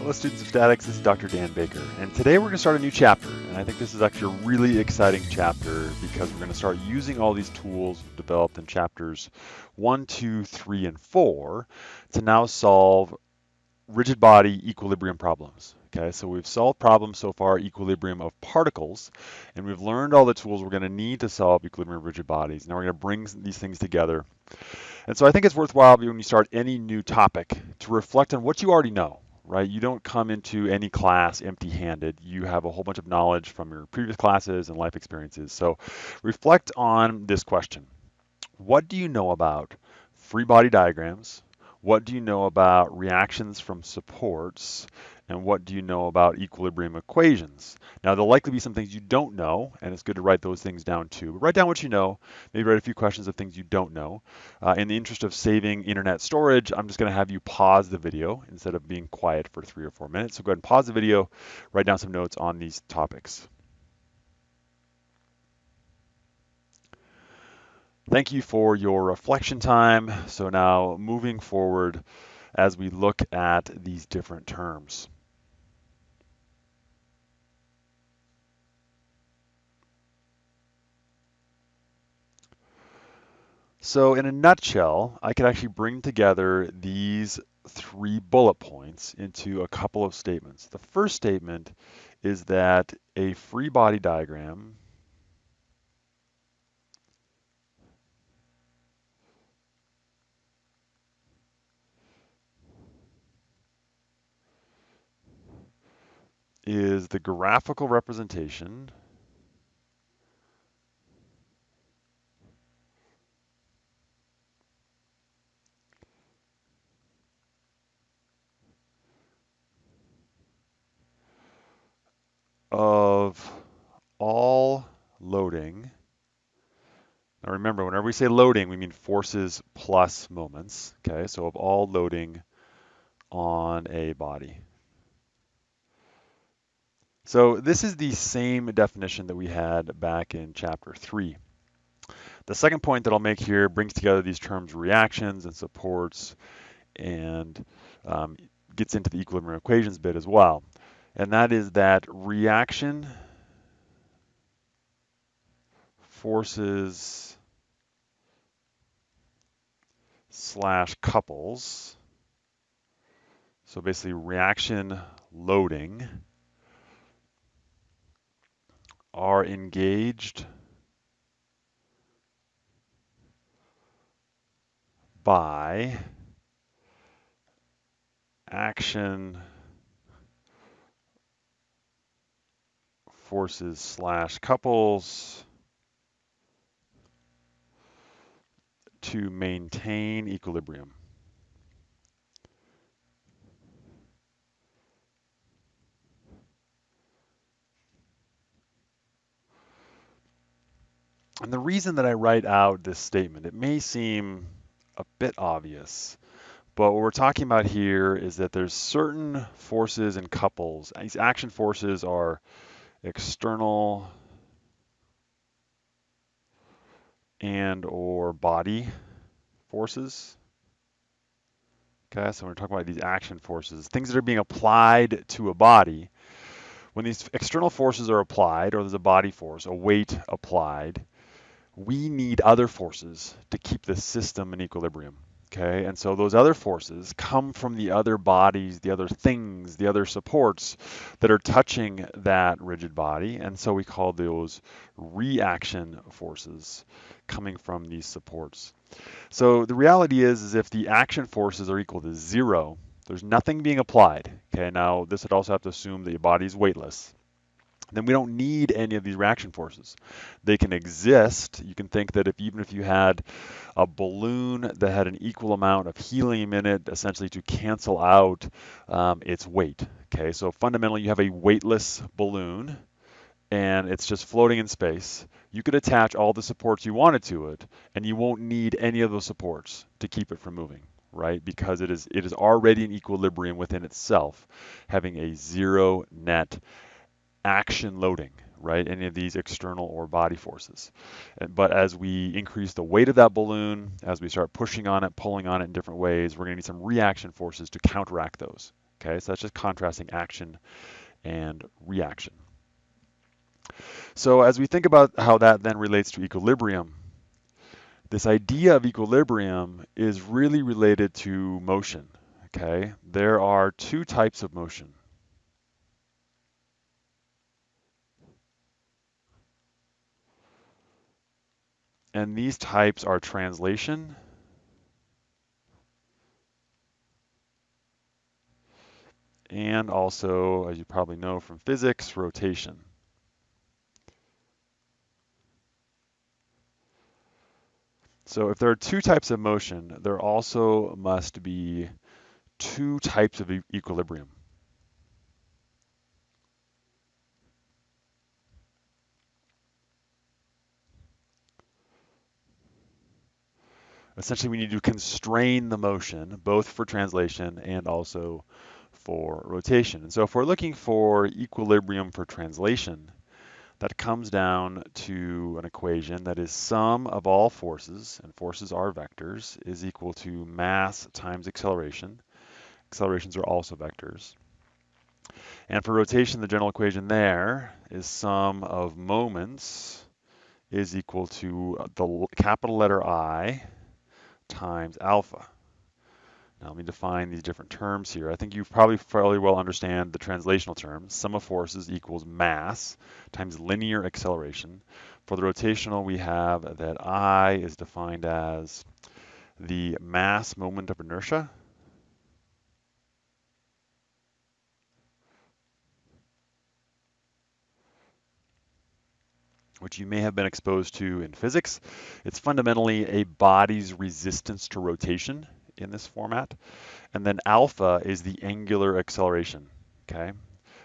Hello students of statics, this is Dr. Dan Baker, and today we're going to start a new chapter, and I think this is actually a really exciting chapter because we're going to start using all these tools developed in chapters 1, 2, 3, and 4 to now solve rigid body equilibrium problems. Okay, so we've solved problems so far, equilibrium of particles, and we've learned all the tools we're going to need to solve equilibrium of rigid bodies. Now we're going to bring these things together. And so I think it's worthwhile when you start any new topic to reflect on what you already know right? You don't come into any class empty-handed. You have a whole bunch of knowledge from your previous classes and life experiences. So reflect on this question. What do you know about free body diagrams? What do you know about reactions from supports? and what do you know about equilibrium equations? Now, there'll likely be some things you don't know, and it's good to write those things down too. But write down what you know, maybe write a few questions of things you don't know. Uh, in the interest of saving internet storage, I'm just gonna have you pause the video instead of being quiet for three or four minutes. So go ahead and pause the video, write down some notes on these topics. Thank you for your reflection time. So now moving forward as we look at these different terms. So in a nutshell, I could actually bring together these three bullet points into a couple of statements. The first statement is that a free body diagram is the graphical representation of all loading. Now remember, whenever we say loading, we mean forces plus moments. Okay, so of all loading on a body. So this is the same definition that we had back in chapter three. The second point that I'll make here brings together these terms reactions and supports and um, gets into the equilibrium equations bit as well and that is that reaction forces slash couples. So basically reaction loading are engaged by action forces slash couples to maintain equilibrium. And the reason that I write out this statement, it may seem a bit obvious, but what we're talking about here is that there's certain forces and couples. These action forces are external and or body forces. Okay, so we're talking about these action forces, things that are being applied to a body. When these external forces are applied, or there's a body force, a weight applied, we need other forces to keep the system in equilibrium. Okay, and so those other forces come from the other bodies, the other things, the other supports that are touching that rigid body, and so we call those reaction forces coming from these supports. So the reality is, is if the action forces are equal to zero, there's nothing being applied. Okay, now this would also have to assume that your body is weightless then we don't need any of these reaction forces. They can exist. You can think that if even if you had a balloon that had an equal amount of helium in it, essentially to cancel out um, its weight. Okay, so fundamentally you have a weightless balloon and it's just floating in space. You could attach all the supports you wanted to it, and you won't need any of those supports to keep it from moving right? Because it is it is already in equilibrium within itself, having a zero net action loading, right? Any of these external or body forces. Uh, but as we increase the weight of that balloon, as we start pushing on it, pulling on it in different ways, we're gonna need some reaction forces to counteract those. Okay, so that's just contrasting action and reaction. So as we think about how that then relates to equilibrium, this idea of equilibrium is really related to motion. Okay, there are two types of motion. And these types are translation and also, as you probably know from physics, rotation. So if there are two types of motion, there also must be two types of e equilibrium. Essentially, we need to constrain the motion, both for translation and also for rotation. And so if we're looking for equilibrium for translation, that comes down to an equation that is sum of all forces, and forces are vectors, is equal to mass times acceleration. Accelerations are also vectors. And for rotation, the general equation there is sum of moments is equal to the capital letter I times alpha. Now let me define these different terms here. I think you probably fairly well understand the translational term. Sum of forces equals mass times linear acceleration. For the rotational, we have that I is defined as the mass moment of inertia. Which you may have been exposed to in physics. It's fundamentally a body's resistance to rotation in this format. And then alpha is the angular acceleration, okay?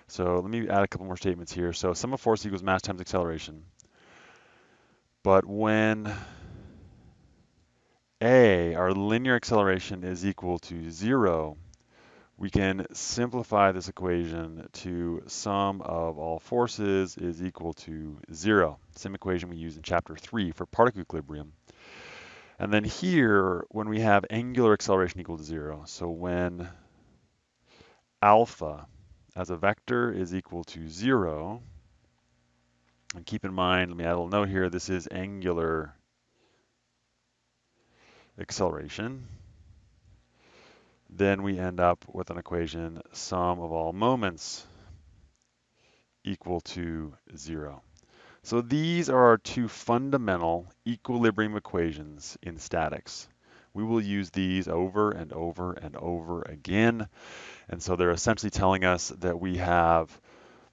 So let me add a couple more statements here. So sum of force equals mass times acceleration. But when a, our linear acceleration is equal to zero, we can simplify this equation to sum of all forces is equal to zero. Same equation we use in chapter three for particle equilibrium. And then here, when we have angular acceleration equal to zero, so when alpha as a vector is equal to zero, and keep in mind, let me add a little note here, this is angular acceleration, then we end up with an equation sum of all moments equal to zero. So these are our two fundamental equilibrium equations in statics. We will use these over and over and over again. And so they're essentially telling us that we have,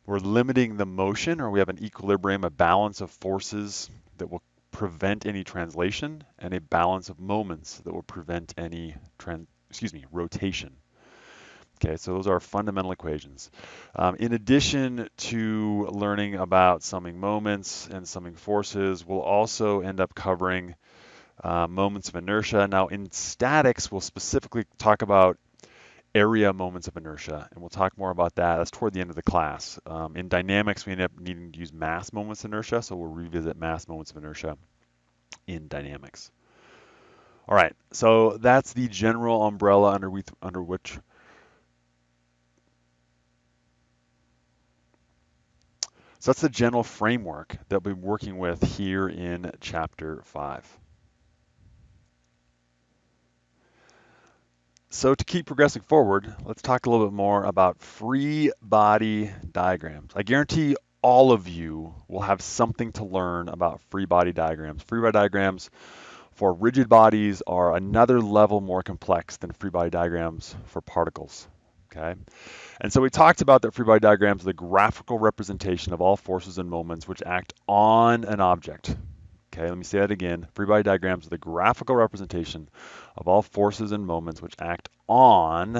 we're limiting the motion or we have an equilibrium, a balance of forces that will prevent any translation and a balance of moments that will prevent any, excuse me, rotation. Okay, so those are fundamental equations. Um, in addition to learning about summing moments and summing forces, we'll also end up covering uh, moments of inertia. Now in statics, we'll specifically talk about area moments of inertia, and we'll talk more about that. That's toward the end of the class. Um, in dynamics, we end up needing to use mass moments of inertia, so we'll revisit mass moments of inertia in dynamics. All right, so that's the general umbrella under, we, under which So that's the general framework that we'll be working with here in chapter five. So to keep progressing forward, let's talk a little bit more about free body diagrams. I guarantee all of you will have something to learn about free body diagrams. Free body diagrams for rigid bodies are another level more complex than free body diagrams for particles okay? And so we talked about that free body diagrams, are the graphical representation of all forces and moments which act on an object. Okay, let me say that again. Free body diagrams are the graphical representation of all forces and moments which act on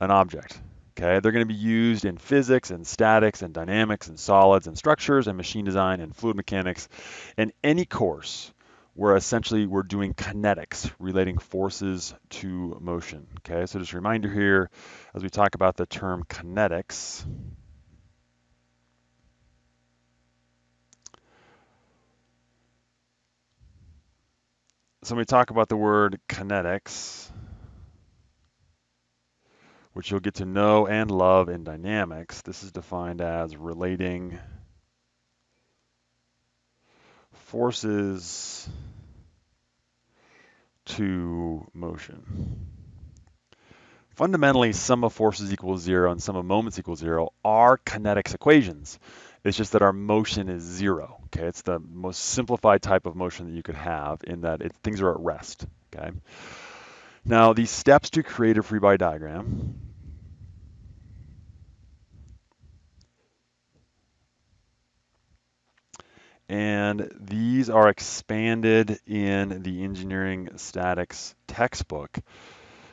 an object. Okay, they're going to be used in physics and statics and dynamics and solids and structures and machine design and fluid mechanics in any course where essentially we're doing kinetics, relating forces to motion. Okay, so just a reminder here, as we talk about the term kinetics, so when we talk about the word kinetics, which you'll get to know and love in dynamics. This is defined as relating forces to motion. Fundamentally, sum of forces equals zero and sum of moments equals zero are kinetics equations. It's just that our motion is zero. Okay, it's the most simplified type of motion that you could have in that it, things are at rest. Okay. Now, these steps to create a free body diagram. And these are expanded in the engineering statics textbook.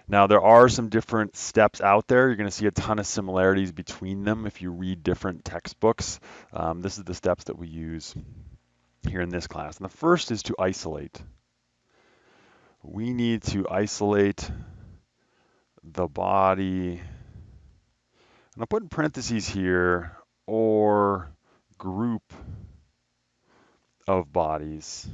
Now, there are some different steps out there. You're going to see a ton of similarities between them if you read different textbooks. Um, this is the steps that we use here in this class. And the first is to isolate. We need to isolate the body, and I'll put in parentheses here, or group of bodies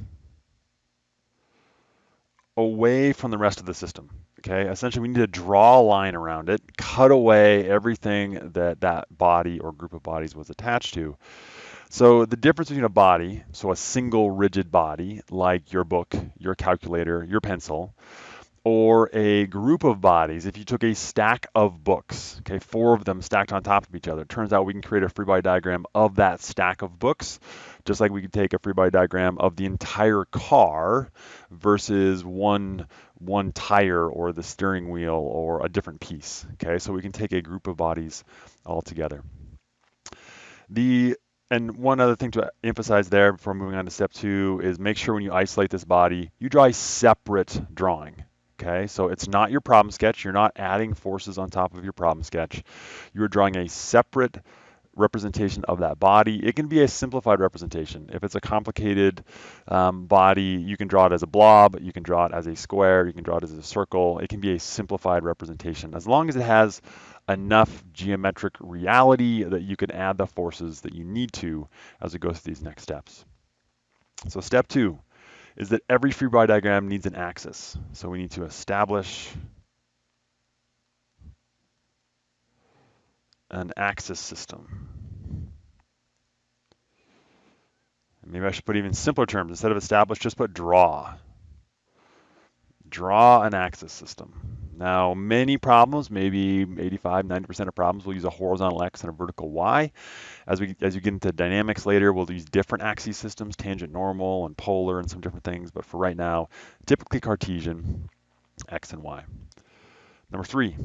away from the rest of the system. Okay, essentially we need to draw a line around it, cut away everything that that body or group of bodies was attached to. So the difference between a body, so a single rigid body, like your book, your calculator, your pencil, or a group of bodies, if you took a stack of books, okay, four of them stacked on top of each other, it turns out we can create a free body diagram of that stack of books, just like we could take a free body diagram of the entire car versus one one tire or the steering wheel or a different piece. Okay, so we can take a group of bodies all together. The and one other thing to emphasize there before moving on to step two is make sure when you isolate this body, you draw a separate drawing. Okay, so it's not your problem sketch. You're not adding forces on top of your problem sketch. You're drawing a separate representation of that body. It can be a simplified representation. If it's a complicated um, body, you can draw it as a blob, you can draw it as a square, you can draw it as a circle. It can be a simplified representation as long as it has enough geometric reality that you can add the forces that you need to as it goes through these next steps. So step two, is that every free body diagram needs an axis. So we need to establish an axis system. Maybe I should put even simpler terms. Instead of establish, just put draw. Draw an axis system. Now, many problems, maybe 85, 90% of problems, will use a horizontal X and a vertical Y. As we as you get into dynamics later, we'll use different axis systems, tangent normal and polar and some different things. But for right now, typically Cartesian, X and Y. Number three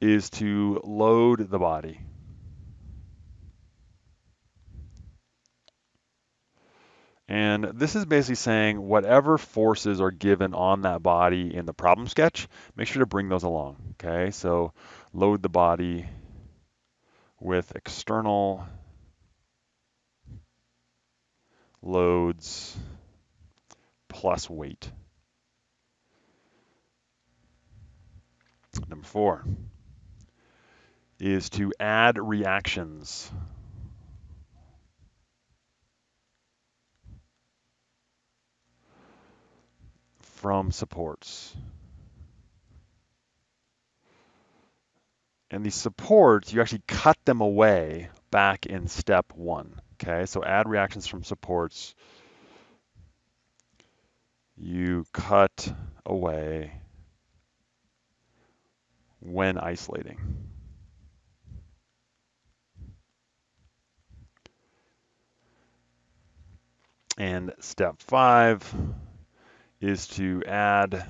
is to load the body. And this is basically saying whatever forces are given on that body in the problem sketch, make sure to bring those along, okay? So load the body with external loads plus weight. Number four is to add reactions from supports. And these supports, you actually cut them away back in step one. Okay, so add reactions from supports. You cut away when isolating. And step five, is to add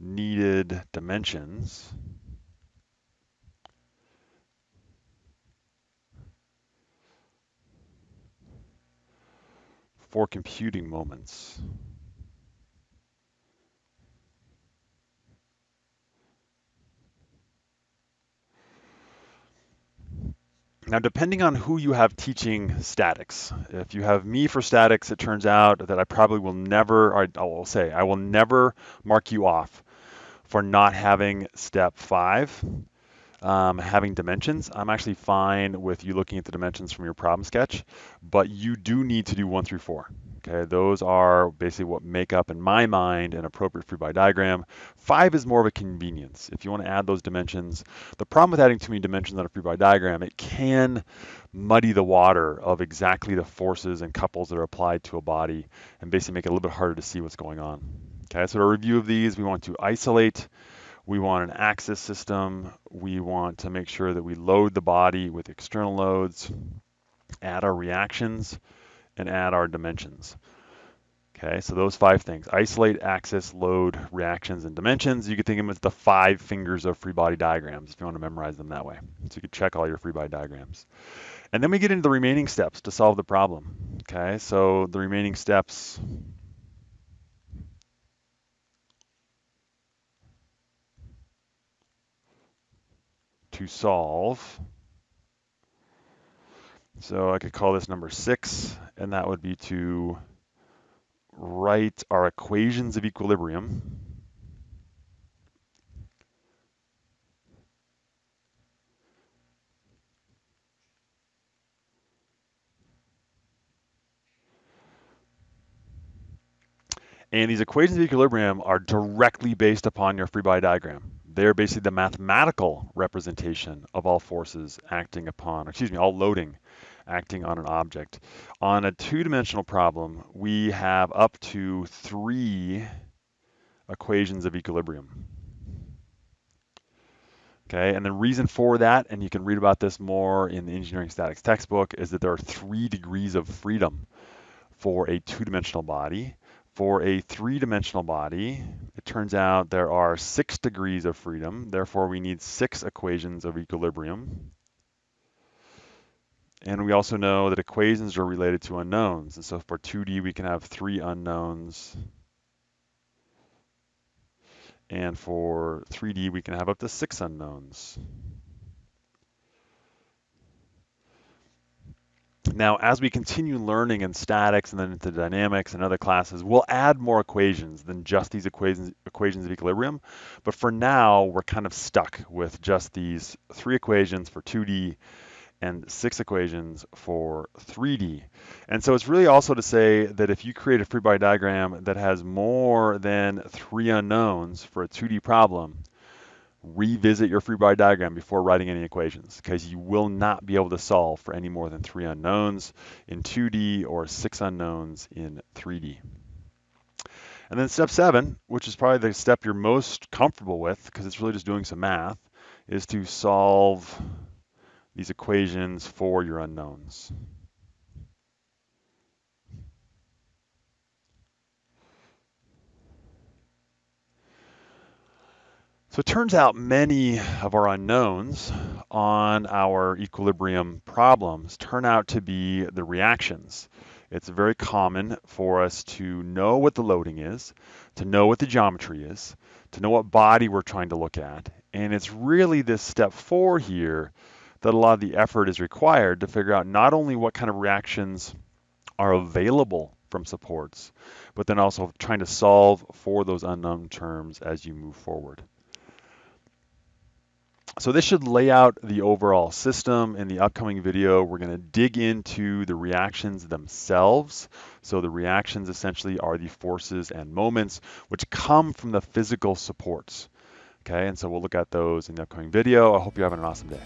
needed dimensions for computing moments. Now, depending on who you have teaching statics, if you have me for statics, it turns out that I probably will never, I will say, I will never mark you off for not having step five, um, having dimensions. I'm actually fine with you looking at the dimensions from your problem sketch, but you do need to do one through four. Okay, those are basically what make up, in my mind, an appropriate free body diagram. Five is more of a convenience. If you want to add those dimensions, the problem with adding too many dimensions on a free body diagram, it can muddy the water of exactly the forces and couples that are applied to a body and basically make it a little bit harder to see what's going on. Okay, so a review of these, we want to isolate, we want an axis system, we want to make sure that we load the body with external loads, add our reactions, and add our dimensions. Okay, so those five things, isolate, axis, load, reactions, and dimensions. You could think of them as the five fingers of free body diagrams if you want to memorize them that way. So you could check all your free body diagrams. And then we get into the remaining steps to solve the problem. Okay, so the remaining steps to solve. So I could call this number six, and that would be to write our equations of equilibrium. And these equations of equilibrium are directly based upon your free body diagram. They're basically the mathematical representation of all forces acting upon, excuse me, all loading acting on an object. On a two-dimensional problem, we have up to three equations of equilibrium. Okay, and the reason for that, and you can read about this more in the engineering statics textbook, is that there are three degrees of freedom for a two-dimensional body. For a three-dimensional body, it turns out there are six degrees of freedom. Therefore, we need six equations of equilibrium. And we also know that equations are related to unknowns. And so for 2D, we can have three unknowns. And for 3D, we can have up to six unknowns. Now, as we continue learning in statics and then into dynamics and other classes, we'll add more equations than just these equations, equations of equilibrium. But for now, we're kind of stuck with just these three equations for 2D and six equations for 3D. And so it's really also to say that if you create a free body diagram that has more than three unknowns for a 2D problem, revisit your free body diagram before writing any equations because you will not be able to solve for any more than three unknowns in 2D or six unknowns in 3D. And then step seven, which is probably the step you're most comfortable with because it's really just doing some math, is to solve these equations for your unknowns. So it turns out many of our unknowns on our equilibrium problems turn out to be the reactions. It's very common for us to know what the loading is, to know what the geometry is, to know what body we're trying to look at. And it's really this step four here that a lot of the effort is required to figure out not only what kind of reactions are available from supports, but then also trying to solve for those unknown terms as you move forward. So this should lay out the overall system. In the upcoming video, we're going to dig into the reactions themselves. So the reactions essentially are the forces and moments which come from the physical supports. Okay, and so we'll look at those in the upcoming video. I hope you're having an awesome day.